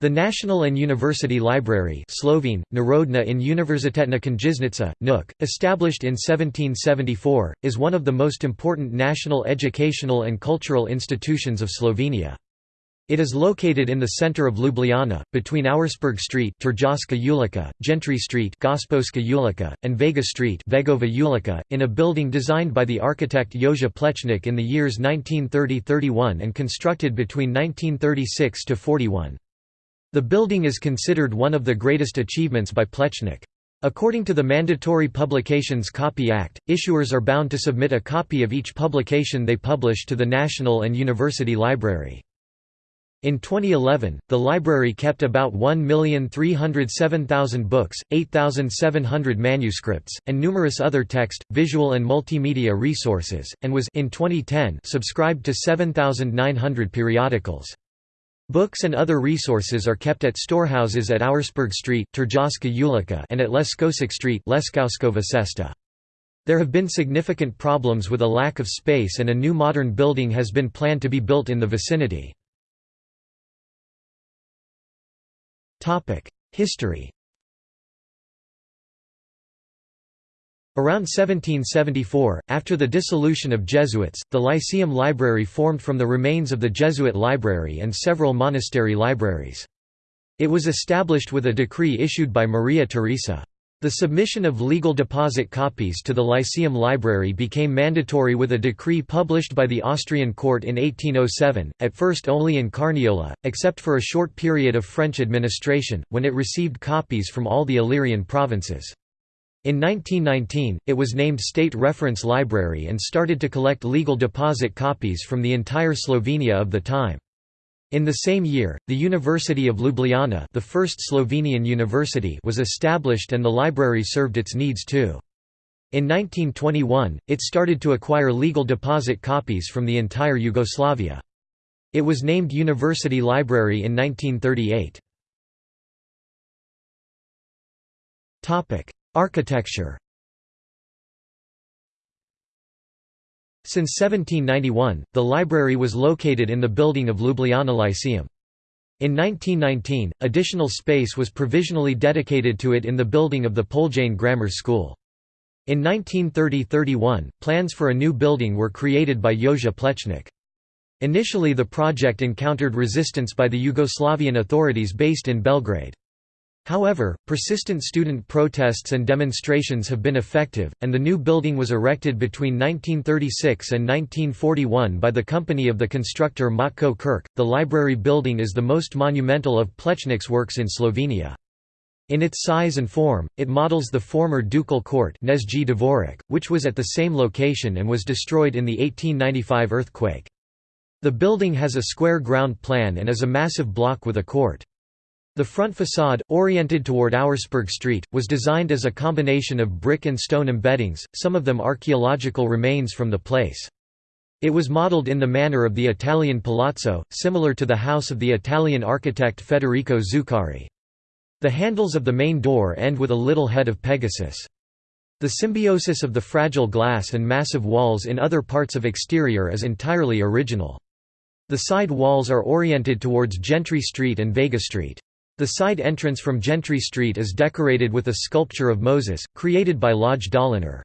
The National and University Library Slovene, Narodna in Univerzitetna knjižnica, NUK, established in 1774, is one of the most important national educational and cultural institutions of Slovenia. It is located in the center of Ljubljana, between Auersperg Street ulica, Gentry Street ulica, and Vega Street Vegova ulica, in a building designed by the architect Jože Plečnik in the years 1930–31 and constructed between 1936–41. The building is considered one of the greatest achievements by Plečnik. According to the Mandatory Publications Copy Act, issuers are bound to submit a copy of each publication they publish to the National and University Library. In 2011, the library kept about 1,307,000 books, 8,700 manuscripts, and numerous other text, visual and multimedia resources, and was in 2010 subscribed to 7,900 periodicals. Books and other resources are kept at storehouses at Auersperg Street and at Leskosik Street. There have been significant problems with a lack of space and a new modern building has been planned to be built in the vicinity. History Around 1774, after the dissolution of Jesuits, the Lyceum Library formed from the remains of the Jesuit library and several monastery libraries. It was established with a decree issued by Maria Theresa. The submission of legal deposit copies to the Lyceum Library became mandatory with a decree published by the Austrian court in 1807, at first only in Carniola, except for a short period of French administration, when it received copies from all the Illyrian provinces. In 1919, it was named State Reference Library and started to collect legal deposit copies from the entire Slovenia of the time. In the same year, the University of Ljubljana the first Slovenian university was established and the library served its needs too. In 1921, it started to acquire legal deposit copies from the entire Yugoslavia. It was named University Library in 1938. Architecture Since 1791, the library was located in the building of Ljubljana Lyceum. In 1919, additional space was provisionally dedicated to it in the building of the Poljane Grammar School. In 1930–31, plans for a new building were created by Jože Plečnik. Initially the project encountered resistance by the Yugoslavian authorities based in Belgrade. However, persistent student protests and demonstrations have been effective, and the new building was erected between 1936 and 1941 by the company of the constructor Matko Curk. The library building is the most monumental of Plečnik's works in Slovenia. In its size and form, it models the former ducal court which was at the same location and was destroyed in the 1895 earthquake. The building has a square ground plan and is a massive block with a court. The front facade, oriented toward Auersperg Street, was designed as a combination of brick and stone embeddings, some of them archaeological remains from the place. It was modeled in the manner of the Italian palazzo, similar to the house of the Italian architect Federico Zuccari. The handles of the main door end with a little head of Pegasus. The symbiosis of the fragile glass and massive walls in other parts of exterior is entirely original. The side walls are oriented towards Gentry Street and Vega Street. The side entrance from Gentry Street is decorated with a sculpture of Moses, created by Lojze Dolinar.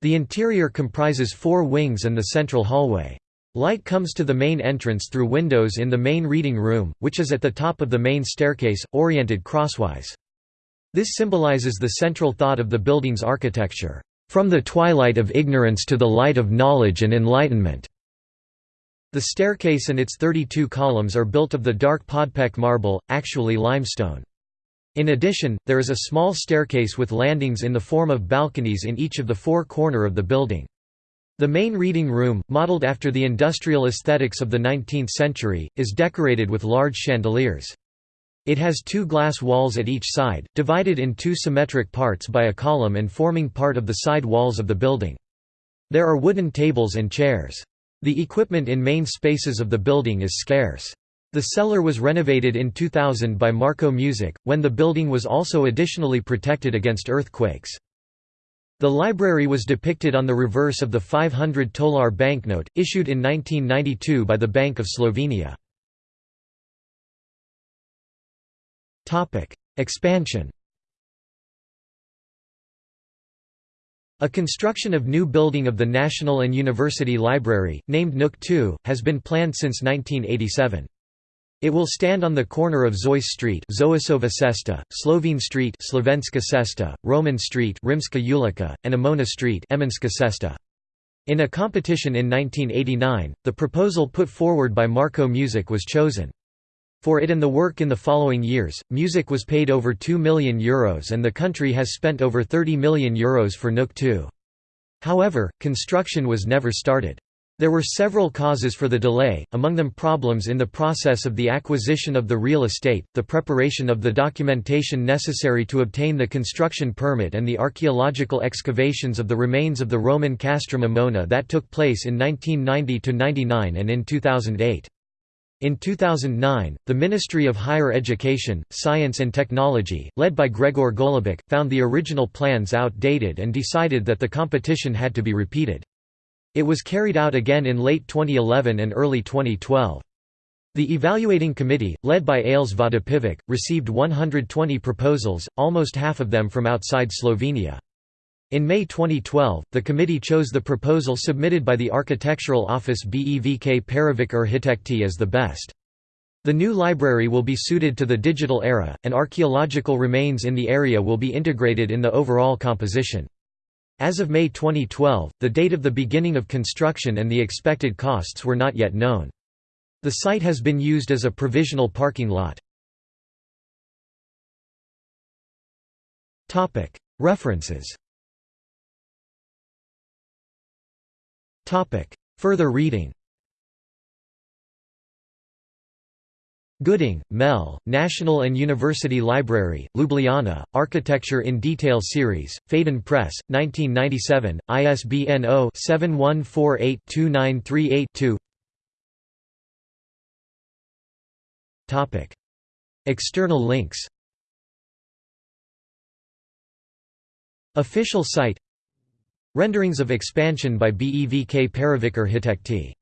The interior comprises four wings and the central hallway. Light comes to the main entrance through windows in the main reading room, which is at the top of the main staircase, oriented crosswise. This symbolizes the central thought of the building's architecture, "...from the twilight of ignorance to the light of knowledge and enlightenment." The staircase and its 32 columns are built of the dark Podpeč marble, actually limestone. In addition, there is a small staircase with landings in the form of balconies in each of the four corner of the building. The main reading room, modeled after the industrial aesthetics of the 19th century, is decorated with large chandeliers. It has two glass walls at each side, divided in two symmetric parts by a column and forming part of the side walls of the building. There are wooden tables and chairs. The equipment in main spaces of the building is scarce. The cellar was renovated in 2000 by Marko Mušič, when the building was also additionally protected against earthquakes. The library was depicted on the reverse of the 500 tolar banknote, issued in 1992 by the Bank of Slovenia. Expansion A construction of new building of the National and University Library, named NUK 2, has been planned since 1987. It will stand on the corner of Zois Street Zoisova Cesta, Slovene Street Slovenska Cesta, Roman Street Rimska Ulica, and Emona Street Emonska Cesta. In a competition in 1989, the proposal put forward by Marko Mušič was chosen. For it and the work in the following years, Mušič was paid over €2 million Euros and the country has spent over €30 million Euros for NUK 2. However, construction was never started. There were several causes for the delay, among them problems in the process of the acquisition of the real estate, the preparation of the documentation necessary to obtain the construction permit and the archaeological excavations of the remains of the Roman castrum Emona that took place in 1990–99 and in 2008. In 2009, the Ministry of Higher Education, Science and Technology, led by Gregor Golobic, found the original plans outdated and decided that the competition had to be repeated. It was carried out again in late 2011 and early 2012. The evaluating committee, led by Ales Vodopivec, received 120 proposals, almost half of them from outside Slovenia. In May 2012, the committee chose the proposal submitted by the architectural office BEVK Perovic Arhitekti as the best. The new library will be suited to the digital era, and archaeological remains in the area will be integrated in the overall composition. As of May 2012, the date of the beginning of construction and the expected costs were not yet known. The site has been used as a provisional parking lot. References Further reading. Gooding, Mel, National and University Library, Ljubljana, Architecture in Detail Series, Phaidon Press, 1997, ISBN 0-7148-2938-2 External links. Official site Renderings of expansion by BEVK Perovic Arhitekti